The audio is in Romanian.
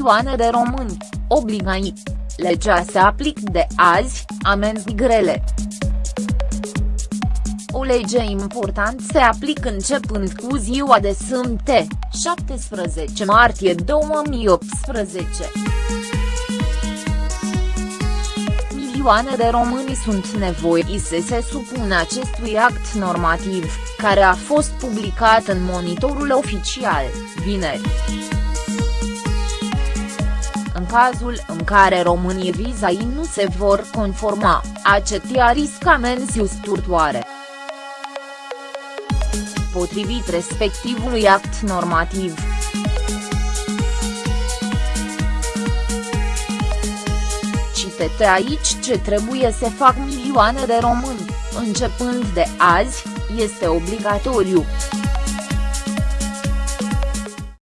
milioane de români, obligai. Legea se aplică de azi, amenzi grele. O lege important se aplică începând cu ziua de sâmbătă, 17 martie 2018. Milioane de români sunt nevoiți să se supună acestui act normativ, care a fost publicat în monitorul oficial, vineri. În cazul în care românii vizai nu se vor conforma, acetia riscă amenzi usturtoare potrivit respectivului act normativ. Citete aici ce trebuie să fac milioane de români, începând de azi, este obligatoriu.